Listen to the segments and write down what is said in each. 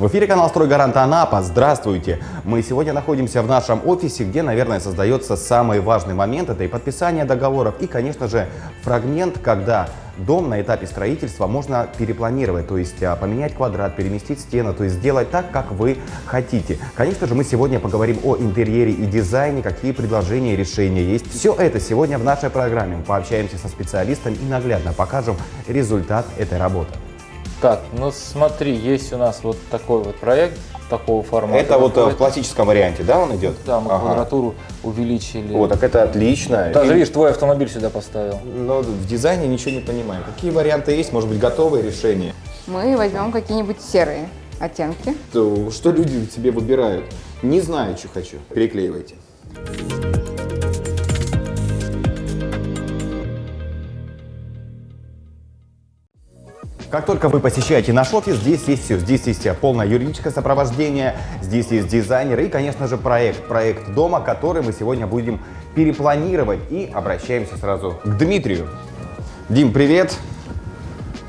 В эфире канал «Стройгарант Анапа». Здравствуйте! Мы сегодня находимся в нашем офисе, где, наверное, создается самый важный момент. Это и подписание договоров, и, конечно же, фрагмент, когда дом на этапе строительства можно перепланировать, то есть а, поменять квадрат, переместить стену, то есть сделать так, как вы хотите. Конечно же, мы сегодня поговорим о интерьере и дизайне, какие предложения и решения есть. Все это сегодня в нашей программе. Пообщаемся со специалистом и наглядно покажем результат этой работы. Так, ну смотри, есть у нас вот такой вот проект такого формата. Это вот э, в классическом варианте, да, он идет? Да, мы ага. квадратуру увеличили. О, так это отлично. Даже, И... видишь, твой автомобиль сюда поставил. Но в дизайне ничего не понимаем. Какие варианты есть? Может быть, готовые решения? Мы возьмем какие-нибудь серые оттенки. То, что люди себе выбирают? Не знаю, что хочу. Переклеивайте. Как только вы посещаете наш офис, здесь есть все. Здесь есть полное юридическое сопровождение, здесь есть дизайнеры и, конечно же, проект. Проект дома, который мы сегодня будем перепланировать. И обращаемся сразу к Дмитрию. Дим, привет.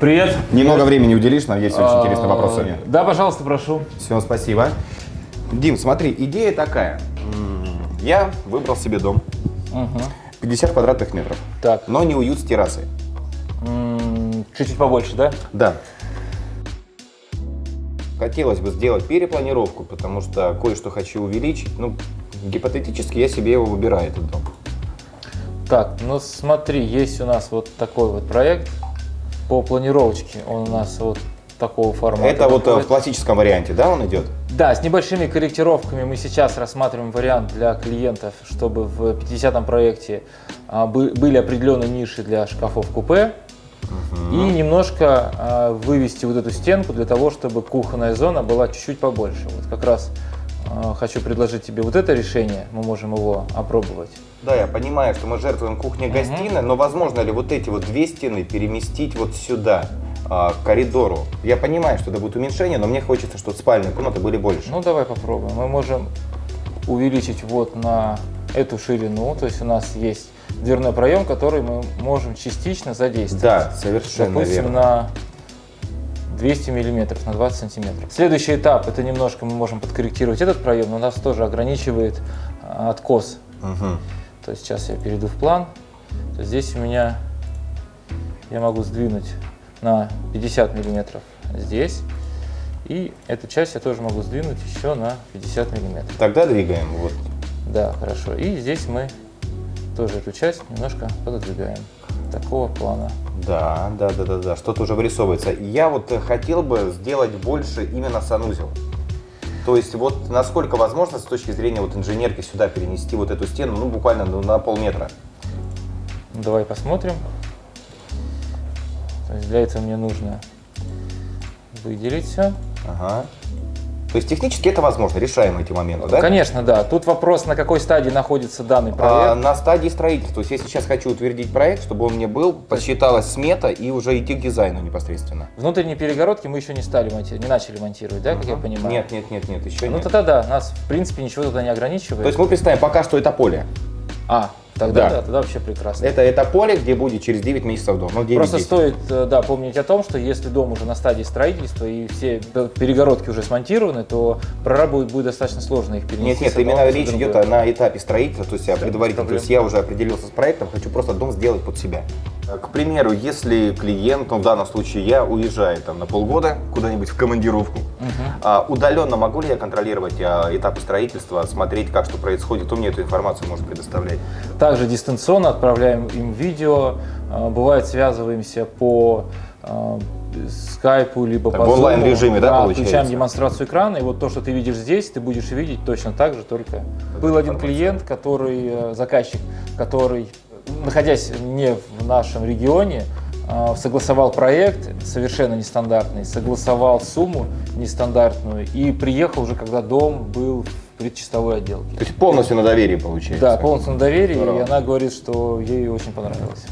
Привет. Немного времени уделишь, нам есть очень интересные вопросы. Да, пожалуйста, прошу. Все, спасибо. Дим, смотри, идея такая. Я выбрал себе дом. 50 квадратных метров. Так. Но не уют с террасой. Чуть-чуть побольше, да? Да. Хотелось бы сделать перепланировку, потому что кое-что хочу увеличить. Ну, гипотетически я себе его выбираю, этот дом. Так, ну смотри, есть у нас вот такой вот проект по планировочке. Он у нас вот такого формата. Это вот э, в классическом варианте, да, он идет? Да, с небольшими корректировками мы сейчас рассматриваем вариант для клиентов, чтобы в 50-м проекте а, были определенные ниши для шкафов И немножко э, вывести вот эту стенку для того, чтобы кухонная зона была чуть-чуть побольше. Вот как раз э, хочу предложить тебе вот это решение, мы можем его опробовать. Да, я понимаю, что мы жертвуем кухней-гостиной, угу. но возможно ли вот эти вот две стены переместить вот сюда? к коридору. Я понимаю, что это будет уменьшение, но мне хочется, чтобы спальные комнаты были больше. Ну, давай попробуем. Мы можем увеличить вот на эту ширину, то есть у нас есть дверной проем, который мы можем частично задействовать. Да, совершенно Допустим, верно. на 200 миллиметров, на 20 сантиметров. Следующий этап, это немножко мы можем подкорректировать этот проем, но нас тоже ограничивает а, откос. Угу. То есть сейчас я перейду в план. То здесь у меня я могу сдвинуть на 50 миллиметров здесь. И эту часть я тоже могу сдвинуть еще на 50 миллиметров. Тогда двигаем. Вот. Да, хорошо. И здесь мы тоже эту часть немножко пододвигаем. Такого плана. Да, да, да, да, да, что-то уже вырисовывается. Я вот хотел бы сделать больше именно санузел. То есть вот насколько возможно с точки зрения вот инженерки сюда перенести вот эту стену, ну буквально на полметра. Давай посмотрим. То есть для этого мне нужно выделить все. Ага. То есть технически это возможно, решаем эти моменты, да? Конечно, да. Тут вопрос, на какой стадии находится данный проект. А, на стадии строительства. То есть я сейчас хочу утвердить проект, чтобы он мне был, посчиталась смета и уже идти к дизайну непосредственно. Внутренние перегородки мы еще не стали монтировать, не начали монтировать, да, как я понимаю? Нет, нет, нет, нет, еще ну, нет. Ну тогда да, нас в принципе ничего туда не ограничивает. То есть мы представим пока что это поле. А, Тогда, да. Да, тогда вообще прекрасно. Это, это поле, где будет через 9 месяцев дом. Ну, 9 Просто 10. стоит э, да, помнить о том, что если дом уже на стадии строительства и все перегородки уже смонтированы, то проработать будет достаточно сложно их перенести. Нет, нет, именно речь идет на этапе строительства, то есть я предварительно, то есть я уже определился с проектом, хочу просто дом сделать под себя. К примеру, если клиент, ну в данном случае я, уезжаю там на полгода куда-нибудь в командировку, угу. удаленно могу ли я контролировать а, этапы строительства, смотреть, как что происходит, кто мне эту информацию может предоставлять? Также дистанционно отправляем им видео, а, бывает связываемся по скайпу, либо так, по в онлайн режиме, да, да получается? Включаем демонстрацию экрана, и вот то, что ты видишь здесь, ты будешь видеть точно так же, только... Был один клиент, который, э, заказчик, который находясь не в нашем регионе, а, согласовал проект совершенно нестандартный, согласовал сумму нестандартную и приехал уже, когда дом был в предчистовой отделке. То есть полностью на доверии получается? Да, полностью на доверии, Здорово. и она говорит, что ей очень понравилось.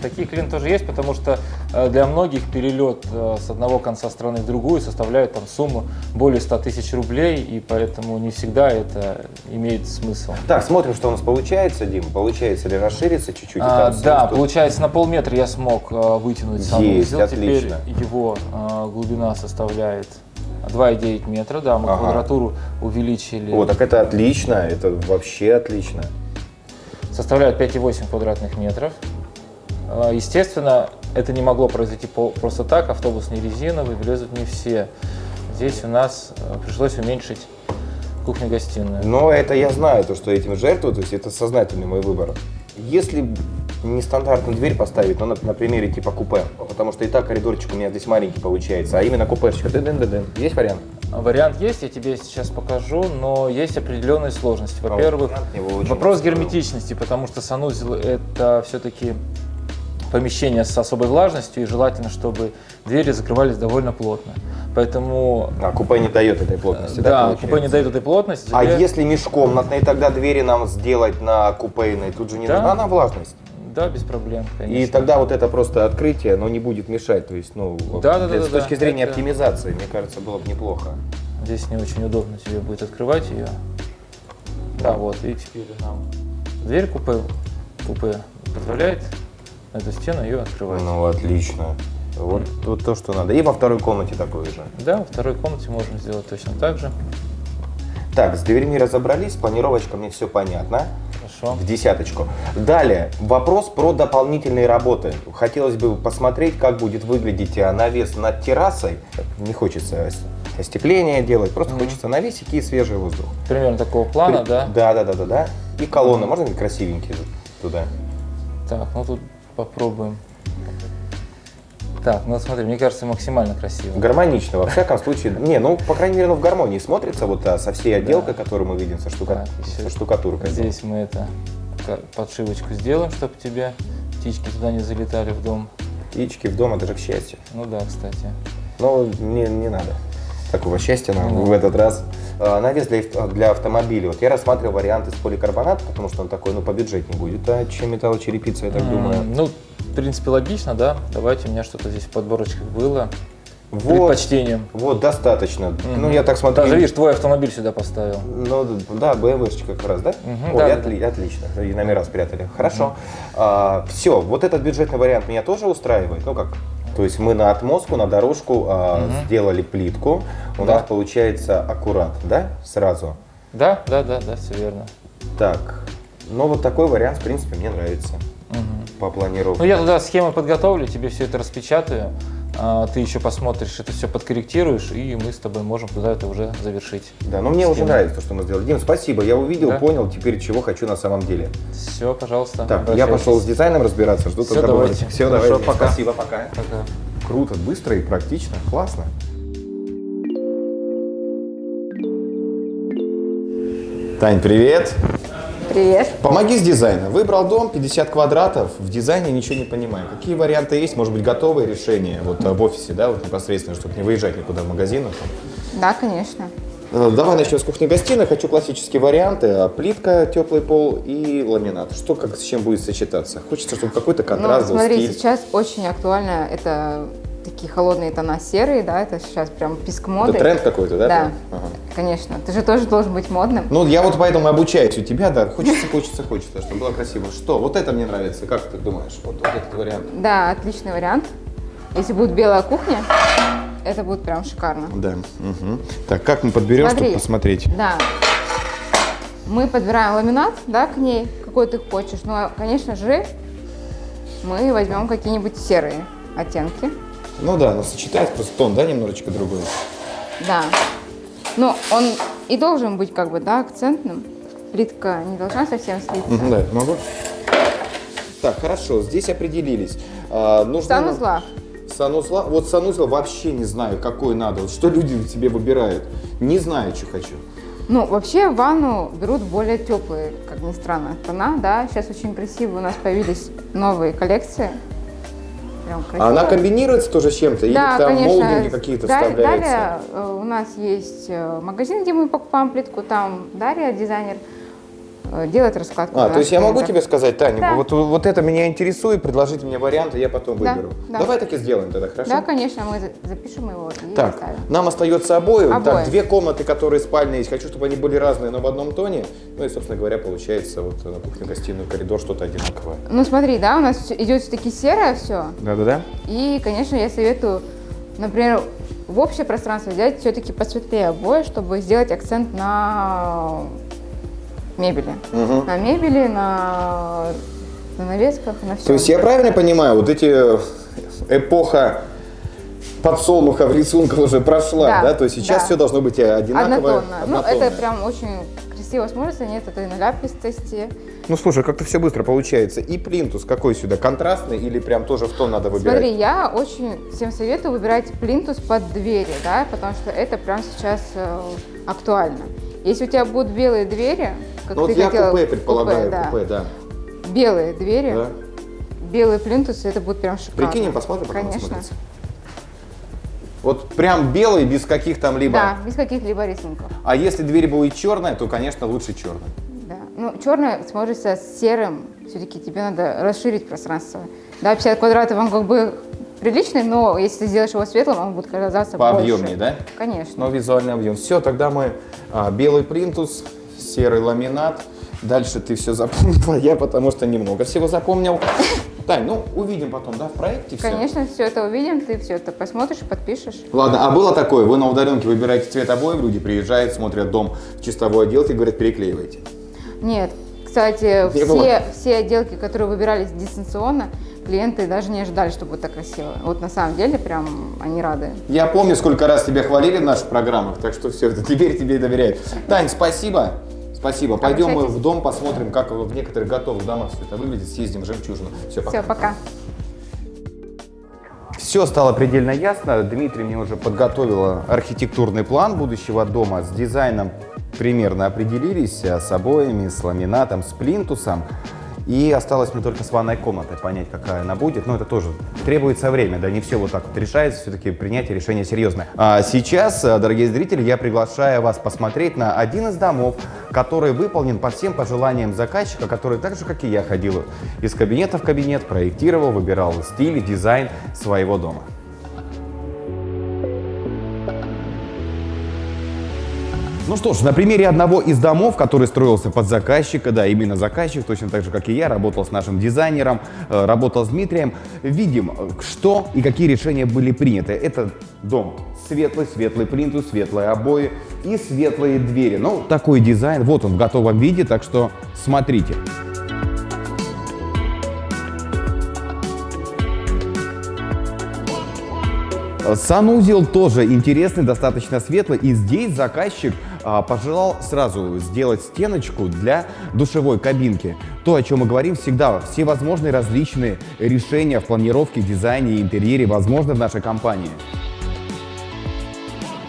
Такие клиенты тоже есть, потому что э, для многих перелет э, с одного конца страны в другую составляет там сумму более 100 тысяч рублей, и поэтому не всегда это имеет смысл. Так, смотрим, что у нас получается, Дим. Получается ли расшириться чуть-чуть? А, да, получается на полметра я смог э, вытянуть санузел. Теперь его глубина составляет 2,9 метра, да, мы Ага. квадратуру увеличили. О, так это отлично, это вообще отлично. составляет 5,8 квадратных метров. А, Естественно, это не могло произойти просто так, автобус не резиновый, влезут не все. Здесь у нас э, пришлось уменьшить кухню-гостиную. Но это я знаю, то, что этим жертвую, то есть это сознательный мой выбор. Если нестандартную дверь поставить, ну, на, на примере типа купе, потому что и так коридорчик у меня здесь маленький получается, а именно купешечка, дын-дын-дын. есть вариант? Вариант есть, я тебе сейчас покажу, но есть определенные сложности. А Во-первых, вопрос герметичности, потому что санузел это все-таки помещение с особой влажностью, и желательно, чтобы двери закрывались довольно плотно. Поэтому А купе не дает этой плотности, да? да, получается? купе не дает этой плотности. А тебе- если межкомнатные тогда двери нам сделать на купейной, тут же не Да. нужна нам влажность? Да, без проблем, конечно. И тогда вот это просто открытие, но не будет мешать. То есть, ну, Да, да, для- да, с да, точки да. зрения Это- оптимизации, мне кажется, было бы неплохо. Здесь не очень удобно тебе будет открывать ее. Да, вот, и теперь нам дверь купе, купе позволяет на эту стену ее открывать. Ну, отлично. Вот, вот то, что надо. И во второй комнате такое же. Да, во второй комнате можем сделать точно так же. Так, с дверьми разобрались, планировочка мне все понятно. Хорошо. В десяточку. Далее, вопрос про дополнительные работы. Хотелось бы посмотреть, как будет выглядеть а, навес над террасой. Не хочется ос- остекление делать, просто хочется навесики и свежий воздух. Примерно такого плана, да? Да, да, да, да, да. И колонны, можно они красивенькие туда? Так, ну тут попробуем. Так, ну смотри, мне кажется, максимально красиво. Гармонично, во всяком случае. Не, ну, по крайней мере, ну, в гармонии смотрится вот а, со всей отделкой, которую мы видим, со, штука... Еще со штукатуркой. Здесь мы это подшивочку сделаем, чтобы тебе птички туда не залетали в дом. Птички в дом, это же к счастью. Ну да, кстати. Но не, не надо такого счастья нам Не в этот раз. А, навес для, для автомобиля. Вот я рассматривал вариант из поликарбоната, потому что он такой, ну, побюджетнее будет, а, чем металлочерепица, я так М, думаю. Ну, в принципе, логично, да? Давайте, у меня что-то здесь в подборочках было. Вот, Предпочтением. вот, достаточно. Мгм. Ну, я так смотрю. Даже, видишь, твой автомобиль сюда поставил. Ну да, BMW-шечка как раз, да? Мгм, Ой, да, да, отли- отлично, и номера спрятали. Хорошо. все, вот этот бюджетный вариант меня тоже устраивает. Ну как? То есть мы на отмостку, на дорожку а, Мгм. сделали плитку. У Да. нас получается аккурат, да? Сразу. Да, да, да, да, все верно. Так. Ну вот такой вариант, в принципе, мне нравится Мгм. по планировке. Ну, я туда схемы подготовлю, тебе все это распечатаю. А, Ты еще посмотришь, это все подкорректируешь, и мы с тобой можем туда это уже завершить. Да, но мне уже Схема. нравится то, что мы сделали. Дим, спасибо, я увидел, Да. понял теперь, чего хочу на самом деле. Все, пожалуйста. Так, я пошел с дизайном разбираться, жду тогда давайте. Все, Хорошо, давай. пока. Спасибо, пока. Пока. Круто, быстро и практично. Классно. Тань, привет. Привет. Помоги с дизайном. Выбрал дом, 50 квадратов, в дизайне ничего не понимаю. Какие варианты есть? Может быть, готовые решения вот э, в офисе, да, вот непосредственно, чтобы не выезжать никуда в магазин. Да, конечно. Э, Давай начнем с кухни-гостиной. Хочу классические варианты. А, Плитка, теплый пол и ламинат. Что как с чем будет сочетаться? Хочется, чтобы какой-то Ну, контраст был, смотри, стиль. сейчас очень актуально это такие холодные тона серые, да, это сейчас прям писк моды. Это тренд какой-то, да? Да? Ага. конечно. Ты же тоже должен быть модным. Ну, я вот поэтому обучаюсь у тебя, да. Хочется, хочется, хочется, чтобы было красиво. Что? Вот это мне нравится. Как ты думаешь? Вот, вот этот вариант. Да, отличный вариант. Если будет белая кухня, это будет прям шикарно. Да. Мгм. Так, как мы подберем, Смотри. чтобы посмотреть? Да. Мы подбираем ламинат, да, к ней, какой ты хочешь. Но, конечно же, мы возьмем какие-нибудь серые оттенки. Ну да, но сочетается просто тон, да, немножечко другой. Да. Но он и должен быть как бы, да, акцентным. Плитка не должна совсем слиться. Мгм, Да, могу. Так, хорошо, здесь определились. А, нужно Санузла. Санузла. Вот санузел вообще не знаю, какой надо. Вот что люди себе выбирают. Не знаю, что хочу. Ну, вообще ванну берут более теплые, как ни странно, тона, да. Сейчас очень красивые у нас появились новые коллекции. Прям красиво. А она комбинируется тоже с чем-то? Или Да, там конечно. молдинги какие-то Да- вставляются? Далее э, у нас есть э, магазин, где мы покупаем плитку, там Дарья, дизайнер, э, делает раскладку. А, то есть я могу тебе сказать, Таня, Да. вот, вот это меня интересует, предложите мне варианты, я потом Да, выберу. да. Давай так и сделаем тогда, хорошо? Да, конечно, мы за- запишем его и Так, оставим. нам остается обои. Так, Обои. две комнаты, которые спальные есть. Хочу, чтобы они были разные, но в одном тоне. Ну и, собственно говоря, получается вот на кухню, гостиную, коридор что-то одинаковое. Ну смотри, да, у нас идет все-таки серое все. Да-да-да. И, конечно, я советую, например, в общее пространство взять все-таки посветлее обои, чтобы сделать акцент на мебели. На мебели, на, на навесках, на все. То есть я правильно понимаю, вот эти эпоха подсолнуха в рисунках уже прошла, да? Да, То есть сейчас да. все должно быть одинаково. Однотонно. Ну, однотонно. это прям очень красиво смотрится, нет этой наляпистости. Ну слушай, как-то все быстро получается. И плинтус какой сюда? Контрастный или прям тоже в тон надо выбирать? Смотри, я очень всем советую выбирать плинтус под двери, да, потому что это прям сейчас э, актуально. Если у тебя будут белые двери, как Ну ты вот я хотела, купе предполагаю, да, купе, да. белые двери, Да. белые плинтусы, это будет прям шикарно. Прикинем, посмотрим, оно Конечно. смотрится. Вот прям белый, без каких там либо... Да, без каких-либо рисунков. А если дверь будет черная, то, конечно, лучше черная. Да. Ну, черный смотрится с серым. Все-таки тебе надо расширить пространство. Да, 50 квадратов он как бы приличный, но если ты сделаешь его светлым, он будет казаться Пообъемнее, больше. да? Конечно. Но визуальный объем. Все, тогда мы а, белый плинтус, серый ламинат. Дальше ты все запомнила, я потому что немного всего запомнил. Тань, ну увидим потом, да, в проекте все. Конечно, все это увидим, ты все это посмотришь, подпишешь. Ладно, а было такое, вы на удаленке выбираете цвет обоев, люди приезжают, смотрят дом в чистовой отделке, говорят, переклеивайте. Нет, кстати, Не было? все, все отделки, которые выбирались дистанционно, клиенты даже не ожидали, что будет так красиво. Вот на самом деле прям они рады. Я помню, сколько раз тебя хвалили в наших программах, так что все, теперь тебе доверяют. Тань, спасибо. Спасибо. Пойдем мы в дом, посмотрим, как в некоторых готовых домах все это выглядит, съездим в жемчужину. Все, пока. Все, пока. Все стало предельно ясно. Дмитрий мне уже подготовила архитектурный план будущего дома. С дизайном примерно определились, а с обоями, с ламинатом, с плинтусом. И осталось мне только с ванной комнатой понять, какая она будет. Но это тоже требуется время, да, не все вот так вот решается, все-таки принятие решения серьезное. А сейчас, э, дорогие зрители, я приглашаю вас посмотреть на один из домов, который выполнен по всем пожеланиям заказчика, который так же, как и я, ходил из кабинета в кабинет, проектировал, выбирал стиль, дизайн своего дома. Ну что ж, на примере одного из домов, который строился под заказчика, да, именно заказчик, точно так же, как и я, работал с нашим дизайнером, э, работал с Дмитрием, видим, что и какие решения были приняты. Это дом светлый, светлый плинтус, светлые обои и светлые двери. Ну, такой дизайн, вот он в готовом виде, так что смотрите. Санузел тоже интересный, достаточно светлый. И здесь заказчик а, пожелал сразу сделать стеночку для душевой кабинки. То, о чем мы говорим всегда, все возможные различные решения в планировке, дизайне и интерьере возможны в нашей компании.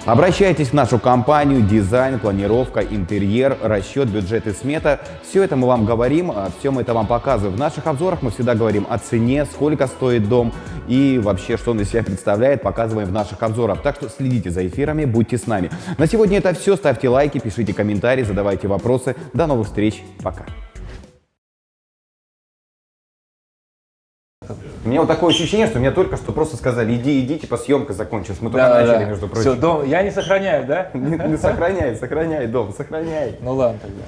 Обращайтесь в нашу компанию, дизайн, планировка, интерьер, расчет, бюджет и смета. Все это мы вам говорим, а, все мы это вам показываем. В наших обзорах мы всегда говорим о цене, сколько стоит дом и вообще, что он из себя представляет, показываем в наших обзорах. Так что следите за эфирами, будьте с нами. На сегодня это все. Ставьте лайки, пишите комментарии, задавайте вопросы. До новых встреч. Пока. У меня вот такое ощущение, что мне только что просто сказали, иди, иди, типа съемка закончилась. Мы только начали, между прочим. Все, дом, я не сохраняю, да? Не, не сохраняй, сохраняй дом, сохраняй. Ну ладно тогда.